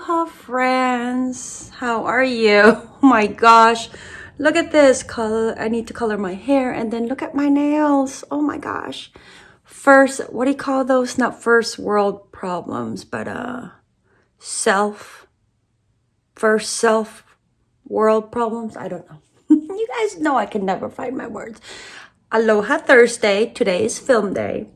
Aloha friends. How are you? Oh my gosh. Look at this color. I need to color my hair and then look at my nails. Oh my gosh. First, what do you call those? Not first world problems, but uh self first self world problems. I don't know. you guys know I can never find my words. Aloha Thursday. Today is film day.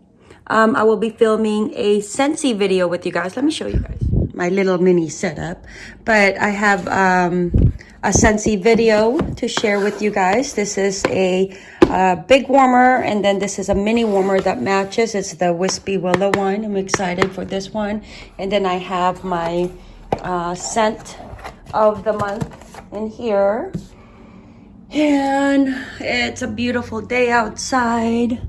Um, I will be filming a Scentsy video with you guys. Let me show you guys my little mini setup. But I have um, a Scentsy video to share with you guys. This is a uh, big warmer and then this is a mini warmer that matches. It's the Wispy Willow one. I'm excited for this one. And then I have my uh, scent of the month in here. And it's a beautiful day outside.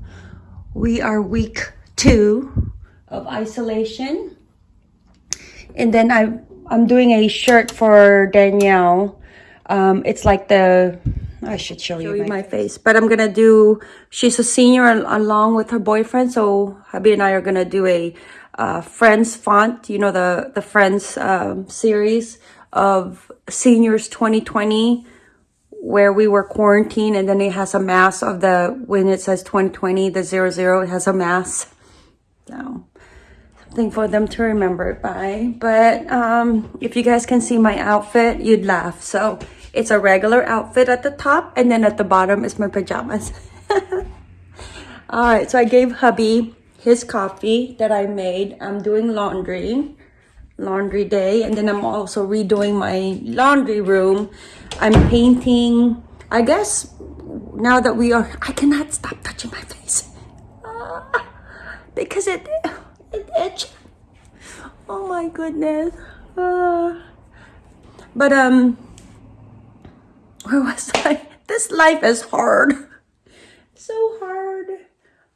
We are week two of isolation. And then I, I'm doing a shirt for Danielle. Um, it's like the, I should show, show you, my, my face. But I'm going to do, she's a senior along with her boyfriend. So hubby and I are going to do a uh, Friends font. You know, the, the Friends um, series of Seniors 2020 where we were quarantined and then it has a mass of the when it says 2020 the zero zero it has a mass so for them to remember it by. But um, if you guys can see my outfit, you'd laugh. So it's a regular outfit at the top and then at the bottom is my pajamas. All right, so I gave hubby his coffee that I made. I'm doing laundry, laundry day. And then I'm also redoing my laundry room. I'm painting, I guess now that we are, I cannot stop touching my face. Ah because it it. Oh my goodness. Uh, but um, where was I? This life is hard. So hard.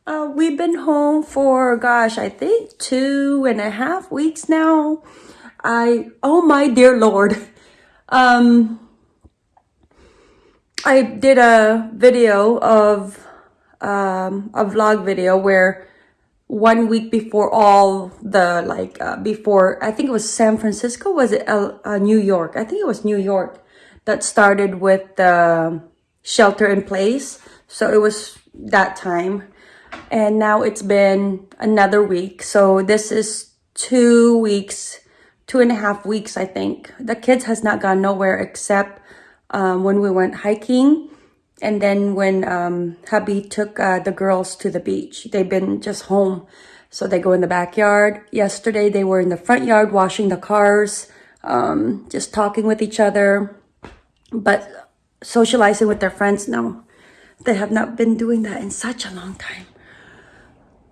Uh, we've been home for gosh, I think two and a half weeks now. I oh my dear lord. Um, I did a video of um, a vlog video where one week before all the like uh, before I think it was San Francisco was it uh, New York? I think it was New York that started with the shelter in place. So it was that time. And now it's been another week. So this is two weeks two and a half weeks I think. The kids has not gone nowhere except um, when we went hiking and then when um, hubby took uh, the girls to the beach, they've been just home. So they go in the backyard. Yesterday, they were in the front yard washing the cars, um, just talking with each other. But socializing with their friends, no. They have not been doing that in such a long time.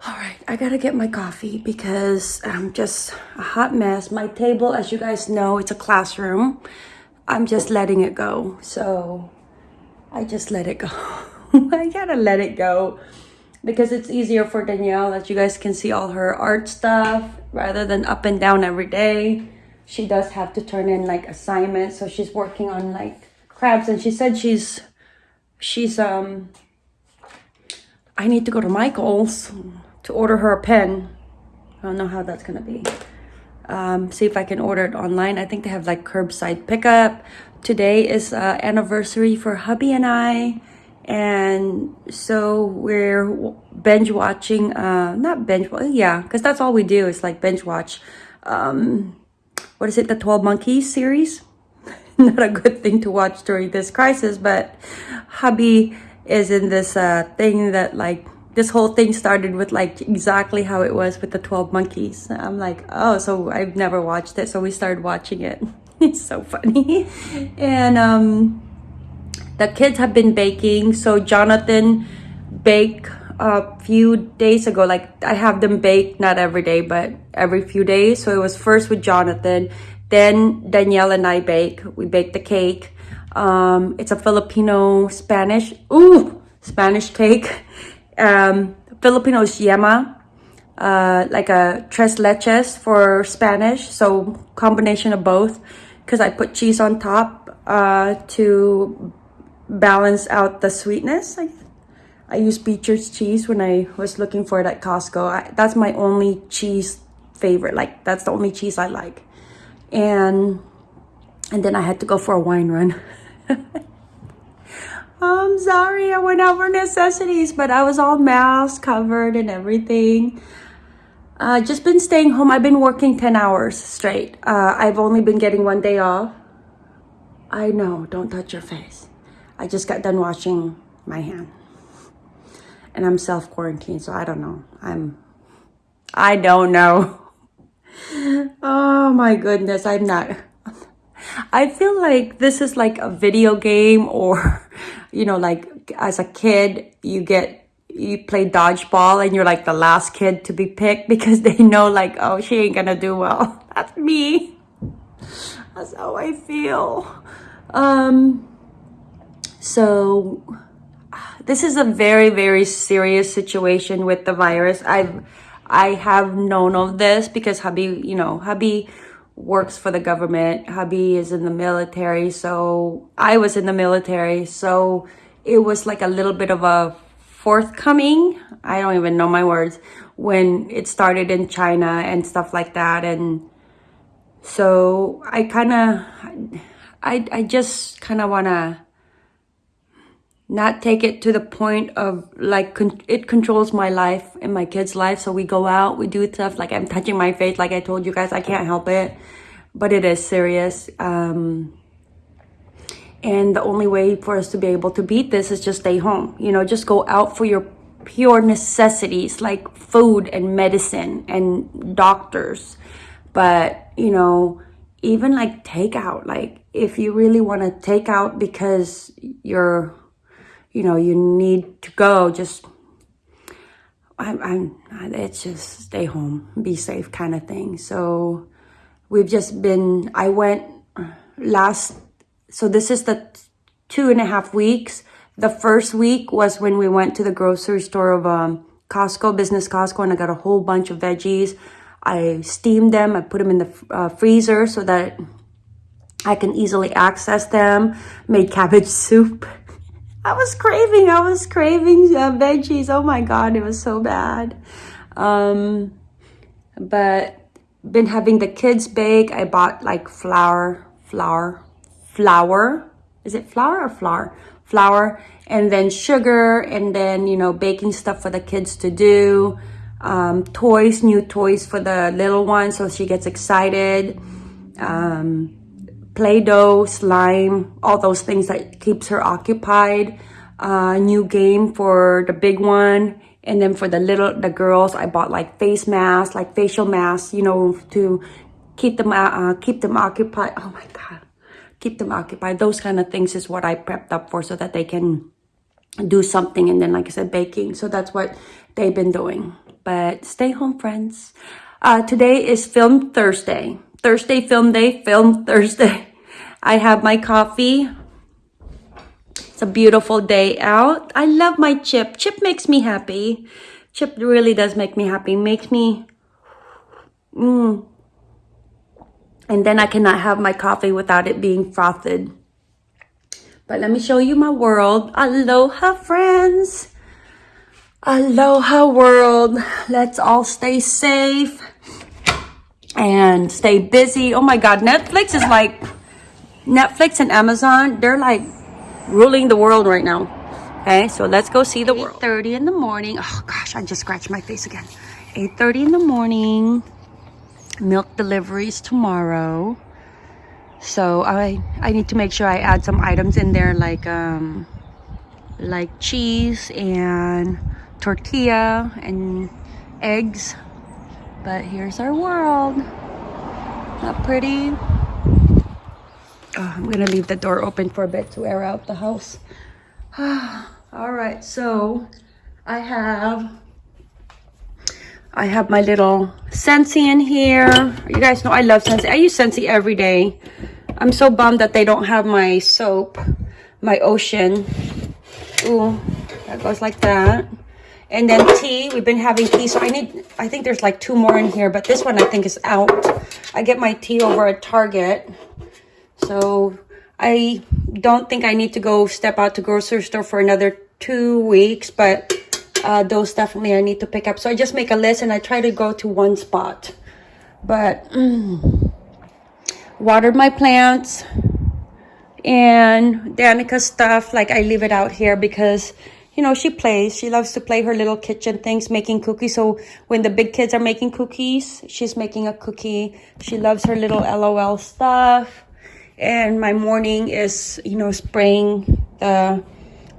All right, I gotta get my coffee because I'm just a hot mess. My table, as you guys know, it's a classroom. I'm just letting it go. So I just let it go. I gotta let it go because it's easier for Danielle that you guys can see all her art stuff rather than up and down every day. She does have to turn in like assignments. So she's working on like crabs and she said she's, she's, um, I need to go to Michael's to order her a pen. I don't know how that's gonna be. Um, see if I can order it online. I think they have like curbside pickup today is uh, anniversary for hubby and I and so we're binge watching uh not binge yeah because that's all we do is like binge watch um what is it the 12 monkeys series? Not a good thing to watch during this crisis but hubby is in this uh thing that like this whole thing started with like exactly how it was with the 12 monkeys. I'm like oh so i've never watched it so we started watching it it's so funny. And um the kids have been baking. So jonathan baked a few days ago. Like i have them bake not every day but every few days. So it was first with jonathan then danielle and i bake. We bake the cake. Um it's a filipino spanish ooh spanish cake. Um filipino is yema uh, like a tres leches for Spanish. So combination of both because I put cheese on top uh, to balance out the sweetness. I, I use Beecher's cheese when I was looking for it at Costco. I, that's my only cheese favorite. Like, that's the only cheese I like. and and then I had to go for a wine run. I'm sorry, I went out for necessities, but I was all mask covered and everything. Uh, just been staying home. I've been working 10 hours straight. Uh, I've only been getting one day off. I know, don't touch your face. I just got done washing my hand. And I'm self-quarantined, so I don't know. I'm, I don't know. Oh my goodness, I'm not. I feel like this is like a video game or, you know, like as a kid, you get, you play dodgeball and you're like the last kid to be picked because they know like, oh, she ain't gonna do well. That's me. That's how I feel. Um, so this is a very, very serious situation with the virus. I've, I have known of this because hubby, you know, hubby works for the government. Hubby is in the military. So I was in the military. So it was like a little bit of a forthcoming. I don't even know my words when it started in China and stuff like that. And so I kind of, I, I just kind of want to not take it to the point of like con it controls my life and my kids life so we go out we do stuff like i'm touching my face like i told you guys i can't help it but it is serious um and the only way for us to be able to beat this is just stay home you know just go out for your pure necessities like food and medicine and doctors but you know even like takeout like if you really want to take out because you're you know, you need to go, just, I'm, I'm, it's just stay home, be safe kind of thing. So we've just been, I went last, so this is the two and a half weeks. The first week was when we went to the grocery store of um, Costco, Business Costco, and I got a whole bunch of veggies. I steamed them, I put them in the uh, freezer so that I can easily access them, made cabbage soup. I was craving, I was craving uh, veggies. Oh my God, it was so bad. Um, but been having the kids bake. I bought like flour, flour, flour. Is it flour or flour? Flour and then sugar and then, you know, baking stuff for the kids to do. Um, toys, new toys for the little one so she gets excited. Um, Play-Doh, slime, all those things that keeps her occupied. Uh, new game for the big one. And then for the little, the girls, I bought like face masks, like facial masks, you know, to keep them, uh, keep them occupied. Oh my God. Keep them occupied. Those kind of things is what I prepped up for so that they can do something. And then, like I said, baking. So that's what they've been doing. But stay home, friends. Uh, today is Film Thursday. Thursday film day, film Thursday. I have my coffee. It's a beautiful day out. I love my chip. Chip makes me happy. Chip really does make me happy. Makes me... Mm. And then I cannot have my coffee without it being frothed. But let me show you my world. Aloha, friends. Aloha, world. Let's all stay safe and stay busy. Oh my God, Netflix is like, Netflix and Amazon, they're like ruling the world right now. Okay, so let's go see the world. 30 in the morning. Oh gosh, I just scratched my face again. 8.30 in the morning. Milk deliveries tomorrow. So I I need to make sure I add some items in there like um like cheese and tortilla and eggs but here's our world. Not pretty. Oh, I'm gonna leave the door open for a bit to air out the house. All right, so I have I have my little Scentsy in here. You guys know I love Scentsy. I use Scentsy every day. I'm so bummed that they don't have my soap, my ocean. Ooh, that goes like that. And then tea, we've been having tea. So I need, I think there's like two more in here, but this one I think is out. I get my tea over at Target. So I don't think I need to go step out to grocery store for another two weeks, but uh, those definitely I need to pick up. So I just make a list and I try to go to one spot. But mm, watered my plants and Danica's stuff, like I leave it out here because, you know, she plays. She loves to play her little kitchen things, making cookies. So when the big kids are making cookies, she's making a cookie. She loves her little LOL stuff. And my morning is, you know, spraying the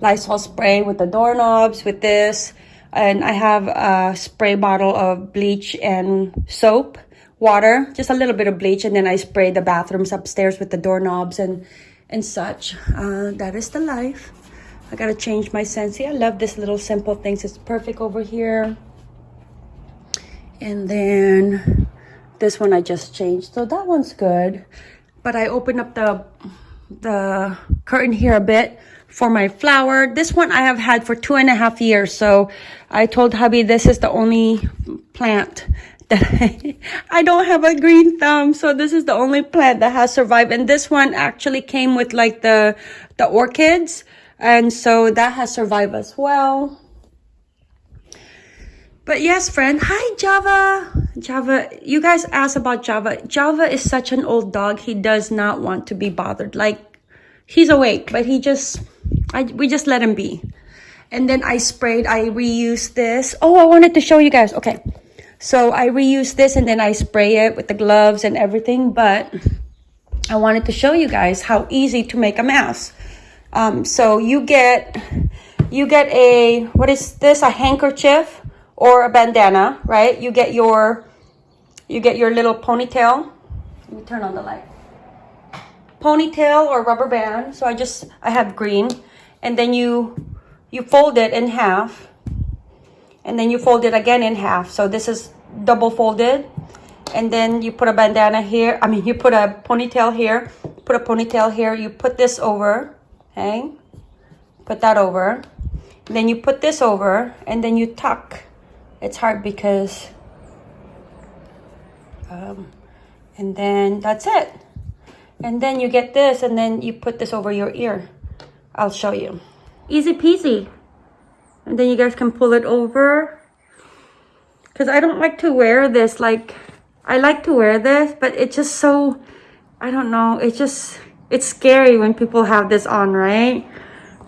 Lysol spray with the doorknobs with this. And I have a spray bottle of bleach and soap, water, just a little bit of bleach. And then I spray the bathrooms upstairs with the doorknobs and and such. Uh, that is the life. I gotta change my Scentsy. I love this little simple things. It's perfect over here. And then this one I just changed. So that one's good. But I opened up the the curtain here a bit for my flower. This one I have had for two and a half years. So I told hubby this is the only plant that I, I don't have a green thumb. So this is the only plant that has survived. And this one actually came with like the, the orchids. And so that has survived as well. But yes, friend. Hi, Java. Java, you guys asked about Java. Java is such an old dog. He does not want to be bothered. Like, he's awake, but he just, I, we just let them be. And then I sprayed, I reused this. Oh, I wanted to show you guys. Okay. So I reuse this and then I spray it with the gloves and everything. But I wanted to show you guys how easy to make a mask. Um, so you get, you get a, what is this? A handkerchief or a bandana, right? You get your, you get your little ponytail. Let me turn on the light. Ponytail or rubber band. So I just, I have green. And then you, you fold it in half and then you fold it again in half. So this is double folded. And then you put a bandana here. I mean, you put a ponytail here, put a ponytail here. You put this over, okay? Put that over. Then you put this over and then you tuck. It's hard because, um, and then that's it. And then you get this and then you put this over your ear. I'll show you. Easy peasy. And then you guys can pull it over. Because I don't like to wear this like I like to wear this but it's just so I don't know it's just it's scary when people have this on right?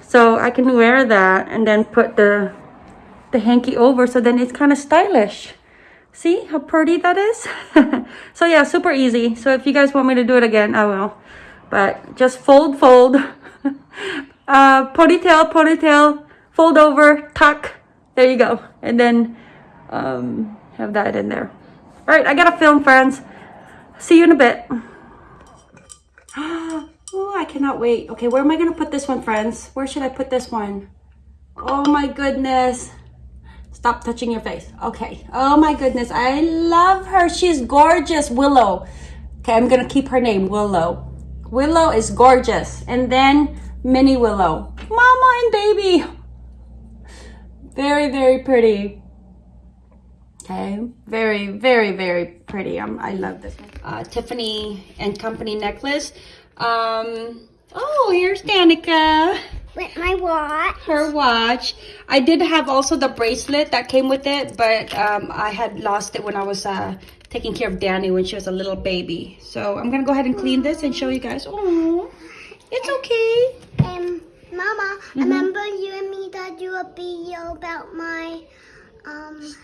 So I can wear that and then put the the hanky over so then it's kind of stylish. See how pretty that is? So yeah super easy. So if you guys want me to do it again I will. But just fold fold uh ponytail ponytail fold over, tuck. There you go. And then um, have that in there. All right, I got to film, friends. See you in a bit. Oh, I cannot wait. Okay, where am I going to put this one, friends? Where should I put this one? Oh my goodness. Stop touching your face. Okay. Oh my goodness. I love her. She's gorgeous. Willow. Okay, I'm going to keep her name, Willow. Willow is gorgeous. And then Mini Willow. Mama and baby. Very, very pretty. Okay, very, very, very pretty. Um, I love this one. Uh, Tiffany and Company necklace. Um, oh, here's Danica. With my watch. Her watch. I did have also the bracelet that came with it, but um, I had lost it when I was uh, taking care of Danny when she was a little baby. So I'm going to go ahead and clean this and show you guys. Oh, it's okay. Um, Mama, Mm-hmm. remember you and me that do a video about my um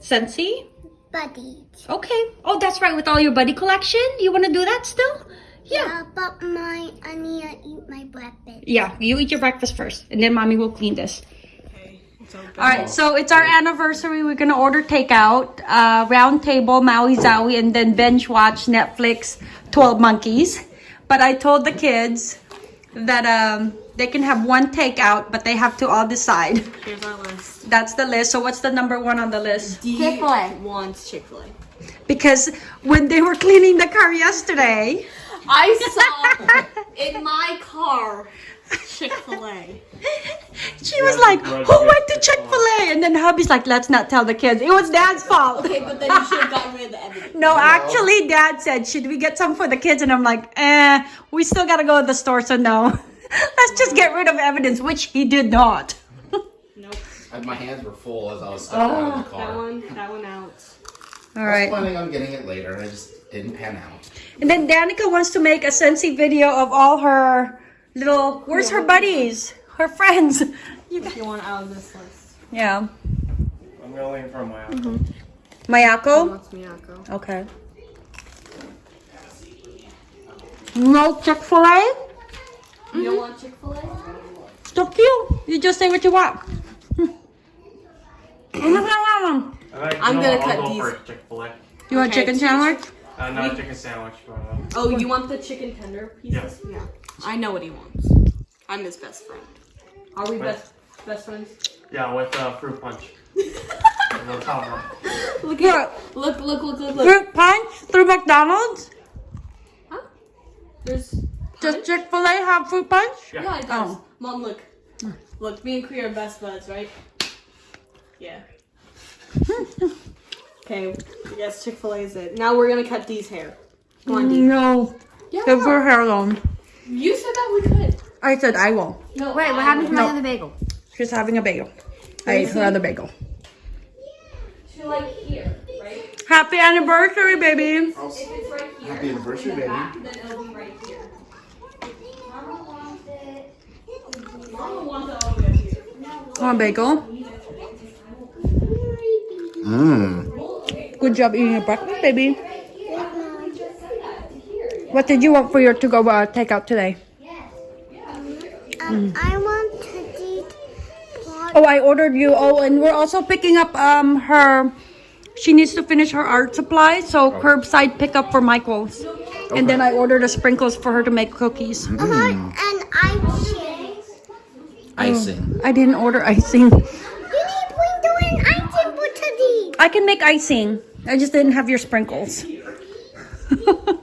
Scentsy? buddies? Okay. Oh, that's right. With all your buddy collection? You want to do that still? Yeah. but my I need to eat my breakfast. Yeah, you eat your breakfast first, and then mommy will clean this. Okay. All right, so it's our anniversary. We're gonna order takeout, uh, round table, Maui Zowie, and then binge watch Netflix, Twelve Monkeys. But I told the kids that um, they can have one takeout, but they have to all decide. Here's our list. That's the list. So what's the number one on the list? Chick-fil-A. wants Chick-fil-A. Because when they were cleaning the car yesterday, I saw in my car Chick-fil-A. she was like, "Who went to Chick Fil A?" And then hubby's like, "Let's not tell the kids. It was Dad's fault." Okay, but then you should have gotten rid of the evidence. No, actually, Dad said, "Should we get some for the kids?" And I'm like, "Eh, we still gotta go to the store, so no. Let's just get rid of evidence," which he did not. Nope. I- My hands were full as I was stepping out of the car. That one, that one out. All right. I was planning on getting it later, and it just didn't pan out. And then Danica wants to make a Scentsy video of all her little. Where's her buddies? Her friends. You If you want out of this list. Yeah. I'm gonna for my Mayako. What's Miyako? Okay. No Chick Fil A. You don't want Chick Fil A? So cute. You just say what you want. I'm gonna cut I'll these. go for Chick Fil A. You want Okay. chicken sandwich? Uh, not a chicken sandwich, but uh, Oh, you want the chicken tender pieces? Yeah. Yeah. I know what he wants. I'm his best friend. Are we What? best best friends? yeah, with uh, fruit punch. no problem. Look What? at look look look look look. Fruit punch through McDonald's? Huh? There's Does Chick Fil A have fruit punch? Yeah. yeah, it does. Oh. Mom, look. Look, me and Cree are best buds, right? Yeah. okay, yes, Chick Fil A is it. Now we're gonna cut Dee's hair. Come on, Dee. No. Yeah. Leave her hair alone. You said that we could. I said I won't. No. Wait, what I happened to will. my other bagel? She's having a bagel. I ate her other bagel. To like here, right? Happy anniversary, baby. If it's right here, Happy anniversary, baby. then it'll be right here. Mama wants it all the way up here. Come on, bagel. Mmm. Good job eating your breakfast, baby. What did you want for your to-go uh, takeout today? Um, I want to eat. Oh, I ordered you. Oh, and we're also picking up um her. She needs to finish her art supply, so curbside pickup for Michael's. And then I ordered the sprinkles for her to make cookies. Uh-huh, and icing. Icing. I didn't order icing. You need to do icing for today. I can make icing. I just didn't have your sprinkles.